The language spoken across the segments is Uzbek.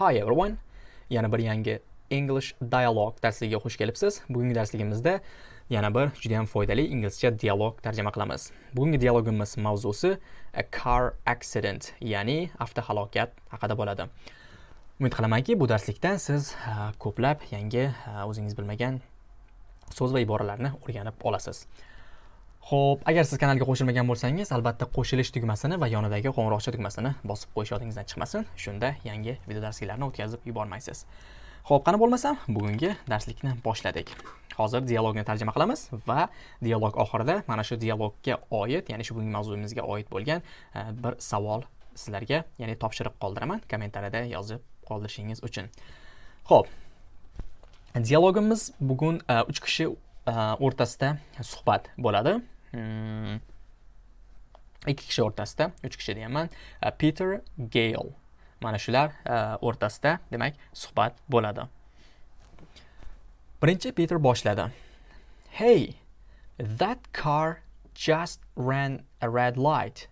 Hi everyone. Yana bir yangi English Dialogue darsligiga xush kelibsiz. Bugungi darsligimizda yana bir juda ham foydali inglizcha dialog tarjima qilamiz. Bugungi dialogimiz mavzusi a car accident, ya'ni avtohalokat haqida bo'ladi. Umid qilamanki, bu darslikdan siz ko'plab yangi o'zingiz bilmagan so'z va iboralarni o'rganib olasiz. Xo'p, agar siz kanalga qo'shilmagan bo'lsangiz, albatta qo'shilish tugmasini va yonidagi qo'ng'iroqcha tugmasini bosib qo'yish yodingizdan chiqmasin. Shunda yangi video darsliklarni o'tkazib yubormaysiz. Xo'p, qani bo'lmasam, bugungi darslikni boshladik. Hozir dialogni tarjima qilamiz va dialog oxirida mana shu dialogga oid, ya'ni shu bugungi mavzuimizga oid bo'lgan e, bir savol sizlarga, ya'ni topshiriq qoldiraman kommentariyada yozib qoldirishingiz uchun. Xo'p. Dialogimiz bugun e, 3 kishi e, o'rtasida suhbat bo'ladi. Hmm. Ikki kishi o'rtasida uch kishi deyapman e, peter gale mana shular e, o'rtasida. Demak suhbat bo'ladi. Birinchi peter boshladi. Hey that car just ran a red light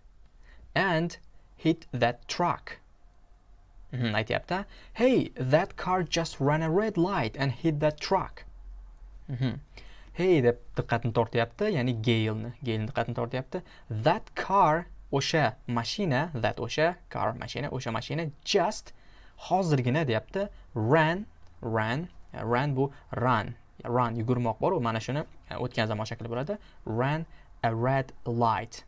and hit that truck. Hmm, aytyapti. Hey that car just ran a red light and hit that truck. Mhm. Hey deb diqqatni tortyapti ya'ni gailni gailni diqqatini tortyapti. That car o'sha mashina that o'sha car mashina o'sha mashina just hozirgina deyapti. Ran ran ran bu run run yugurmoq boru mana shuni o'tgan zamon shakli bo'ladi. Ran a red light.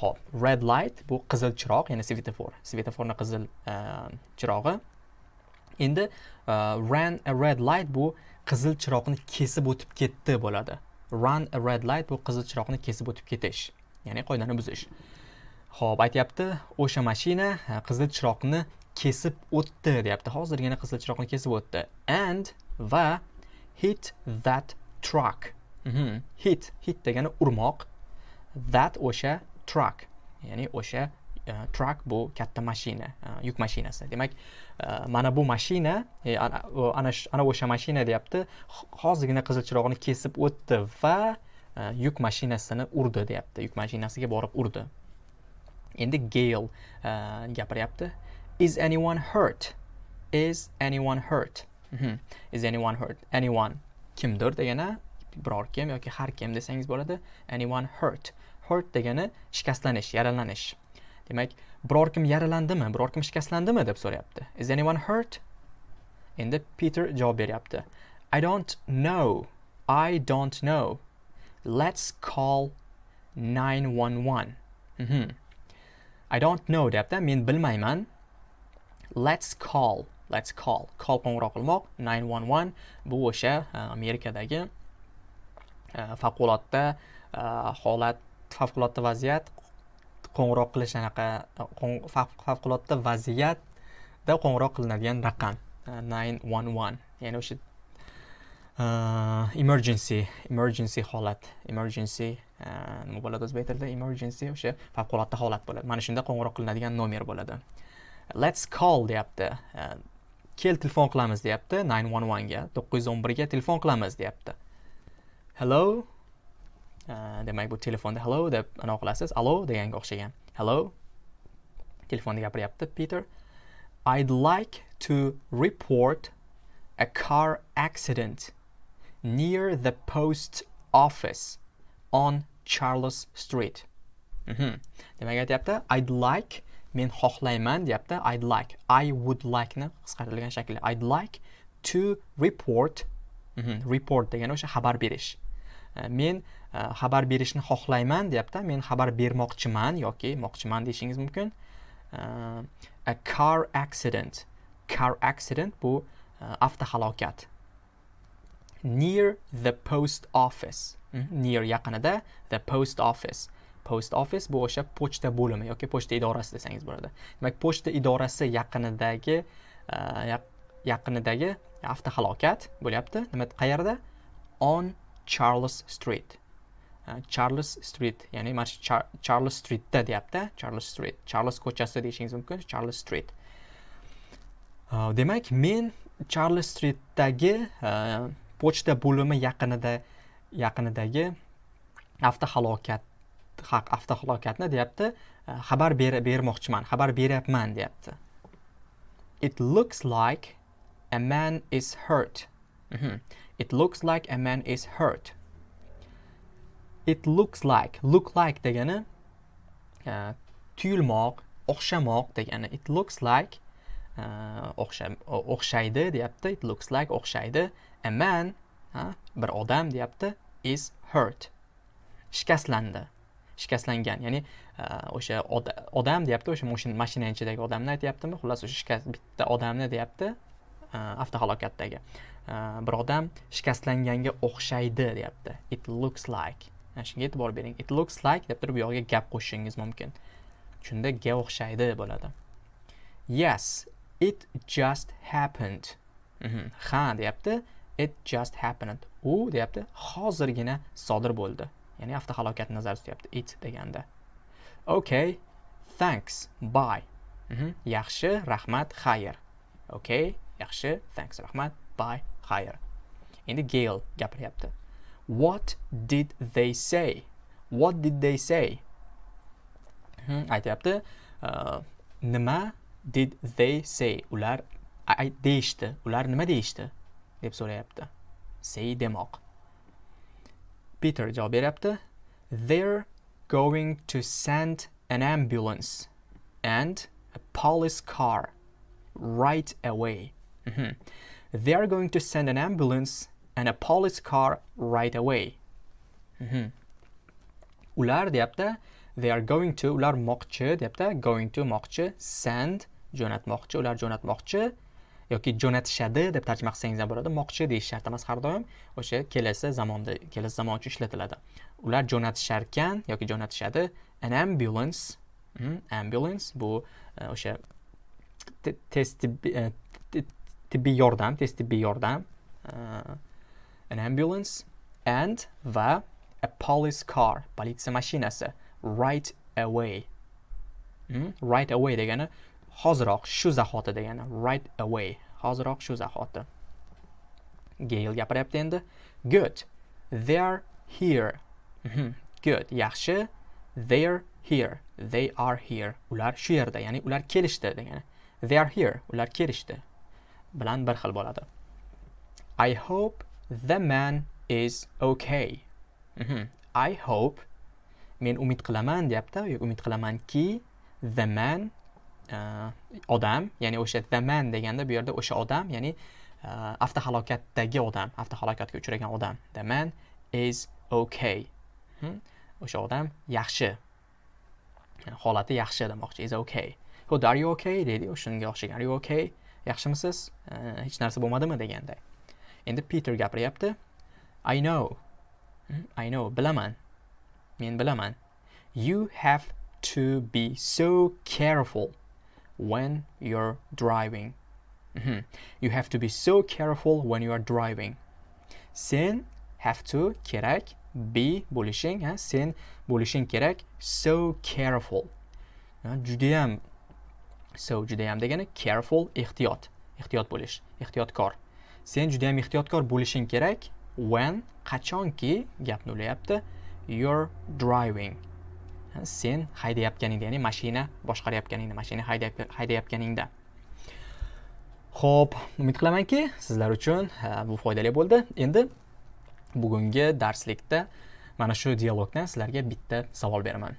Ho'p red light bu qizil chiroq ya'ni svetofor. Svetoforni qizil ehm, chirog'i. Endi uh, ran a red light bu qizil chiroqni kesib o'tib ketdi bo'ladi. Run a red light bu qizil chiroqni kesib o'tib ketish ya'ni qoidani buzish. Ho'p aytyapti o'sha mashina qizil chiroqni kesib o'tdi deyapti. Hozirgina qizil chiroqni kesib o'tdi. And va hit that truck. Mm -hmm. hit hit degani urmoq. That o'sha truck ya'ni o'sha E, truck bu katta mashina e, yuk mashinasi. Demak e, mana bu mashina ana ana o'sha mashina deyapti hozirgina qizil chirog'ini kesib o'tdi va yuk mashinasini urdi deyapti. Yuk mashinasiga borib urdi. Endi gale gapiryapti. Is anyone hurt? Is anyone hurt? Mm -hmm. is anyone hurt? Anyone kimdir degani biror kim yoki har kim desangiz bo'ladi anyone hurt? Hurt degani shikastlanish yaralanish. Demak biror kim yaralandimi biror kim shikastlandimi deb so'rayapti. Is anyone hurt? Endi peter javob beryapti. I don't know. I don't know. Let's call 911 mm -hmm. i don't know deyapti men bilmayman. Let's call let's call. Call qo'ng'iroq qilmoq. 911 bu o'sha amerikadagi favqulodda holat favqulodda vaziyat qo'ng'iroq qilish anaqa favqulodda vaziyatda qo'ng'iroq qilinadigan raqam uh, nine one one. Ya'ni o'sha uh, emergency emergency holat emergency uh, nima bo'ladi o'zbek tilida? Emergency o'sha favqulodda holat bo'ladi. Mana shunda qo'ng'iroq qilinadigan nomer bo'ladi. Let's call deyapti. Uh, kel telefon qilamiz deyapti nine one onega to'qqiz yuz o'n birga telefon qilamiz deyapti. Hello? Demak bu telefonda hello deb anaqa qilasiz allo deganga o'xshagan hello. Telefonda gapiryapti peter. I'd like to report a car accident near the post office on charles street. Mm -hmm. demak aytyapti i'd like men xohlayman deyapti i'd like i would like ni qisqartirilgan shakli i'd like to report mm -hmm. report degani o'sha xabar berish. Э, men э, xabar berishni xohlayman deyapti. Men xabar bermoqchiman yoki moqchiman deyishingiz mumkin. Э, a car accident. Car accident bu avtohalokat. Near the post office. Mhm, near yaqinida the post office. Post office bu o'sha pochta bo'limi yoki pochta idorasi desangiz bo'ladi. Demak pochta idorasi yaqinidagi e, yaqinidagi avtohalokat bo'lyapti. Nima qayerda? On charles street. charles street ya'ni mana shu charles streetda deyapti charles street charles ko'chasi deyishingiz mumkin charles street. Demak men charles streetdagi pochta bo'limi yaqinida yaqinidagi avtohalokat avtohalokatni deyapti. Xabar bermoqchiman xabar beryapman deyapti. It looks like a man is hurt. Mhm. It looks like a man is hurt. It looks like look like degani uh, tuyulmoq o'xshamoq degani. It looks like uh, o'xshaydi deyapti. It looks like o'xshaydi. A man ha, bir odam deyapti is hurt. Shikastlandi. Shikastlangan. Ya'ni uh, o'sha odam deyapti o'sha mashina ichidagi odamni aytyaptimi? Xullas o'sha shikast bitta odamni deyapti uh, avtohalokatdagi. Э, bir odam shikastlanganga o'xshaydi deyapti. It looks like. Mana shunga e'tibor bering. It looks like deb turib bu yog'iga gap qo'shishingiz mumkin. Shunda ga o'xshaydi bo'ladi. Yes it just happened. Mhm. ha deyapti. It just happened. U deyapti hozirgina sodir bo'ldi. Ya'ni avtohalokatni nazarda tutyapti. It deganda. Okay thanks bye. Mhm. yaxshi rahmat xayr. Okay yaxshi thanks rahmat bye. Higher. Endi Gail gapiryapti. What did they say? What did they say? Mhm, aytyapti. Uh, nima did they say? Ular deyishdi. Ular nima deyishdi? Deb so'rayapti. Say demoq. Peter javob beryapti. They're going to send an ambulance and a police car right away. Mhm. They are going to send an ambulance and a police car right away Mhm. ular deyapti they are going to ular moqchi deyapti going to moqchi send jo'natmoqchi ular jo'natmoqchi yoki jo'natishadi deb tarjima qilsangiz ham bo'ladi moqchi deyish shart emas har doim o'sha kelasi zamonda kelasi zamon uchun ishlatiladi ular jo'natisharkan yoki jo'natishadi an ambulance Mhm, ambulance bu e, o'sha te- tez tibbiy e, ti- tibbiy yordam tez tibbiy yordam uh, an ambulance and va a police car politsiya mashinasi right away. Hmm? right away degani hoziroq shu zahoti degani right away hoziroq shu zahoti. Gail gapiryapti endi. Good. They're here. Mhm, good. Yaxshi. They're here. They are here. Ular shu yerda ya'ni ular kelishdi degani. They are here. Ular kelishdi. Bilan bir xil bo'ladi. I hope the man is okay. Mhm. I hope men umid qilaman deyapti yo umid qilamanki the man uh, odam ya'ni o'sha the man deganda bu yerda o'sha odam ya'ni uh, avtohalokatdagi odam avtohalokatga uchragan odam. The man is okay. Mhm. o'sha odam yaxshi. Yani holati yaxshi demoqchi. Is okay. Xuddi are you okay? deydi. Shunga o'xshagan. Are you okay? Yaxshimisiz? Hech narsa bo'lmadimi deganday. Endi peter gapiryapti. I know. Hmm, I know. Bilaman. Men bilaman. You have to be so careful when you're driving. Mhm. you have to be so careful when you are driving. Sen have to kerak be bo'lishing ha? Sen bo'lishing kerak so careful. Judayam so judayam degani careful ehtiyot ehtiyot bo'lish ehtiyotkor sen judayam ehtiyotkor bo'lishing kerak when qachonki gapni ulayapti you're driving sen haydayotganingda ya'ni mashina boshqarayotganingda mashina haydayotganingda Xo'p, umid qilamanki sizlar uchun bu foydali bo'ldi. Endi bugungi darslikda mana shu dialogdan sizlarga bitta savol beraman.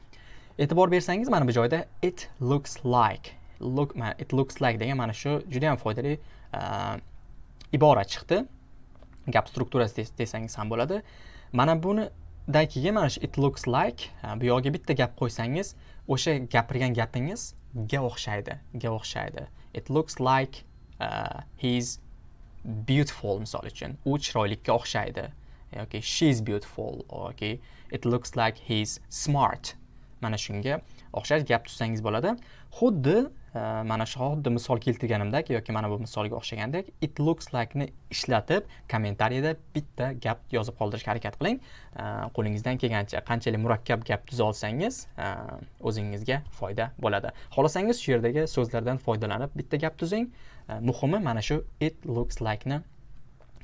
E'tibor bersangiz mana bu joyda it looks like look it looks like degan mana shu juda ham foydali uh, ibora chiqdi. Gap strukturasi des- desangiz ham bo'ladi. Mana bunidan keyin mana shu it looks like bu yog'iga bitta gap qo'ysangiz, o'sha gapirgan gapingiz ga o'xshaydi, ga o'xshaydi. It looks like uh, he's beautiful misol uchun u chiroylikka o'xshaydi yoki she is beautiful yoki it looks like he's smart mana shunga o'xshash gap tuzsangiz bo'ladi xuddi Э, mana shu xuddi misol keltirganimdek yoki mana bu misolga o'xshagandek it looks like ni ishlatib kommentariyada bitta gap yozib qoldirishga harakat qiling. Э, qo'lingizdan kelgancha qanchalik murakkab gap tuza olsangiz э, o'zingizga foyda bo'ladi. Xohlasangiz shu yerdagi so'zlardan foydalanib bitta gap tuzing. Muhimi mana shu it looks like ni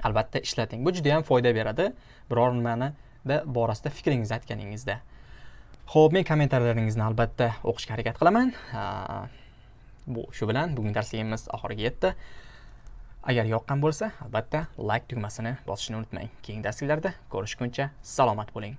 albatta ishlating. Bu juda ham foyda beradi. Biror nimani borasida fikringizni aytganingizda. Ho'p men kommentariyalaringizni albatta o'qishga harakat qilaman. Uh, bu shu bilan bugungi darsligimiz oxiriga yetdi. Agar yoqqan bo'lsa albatta like tugmasini bosishni unutmang. Keyingi darsliklarda ko'rishguncha salomat bo'ling.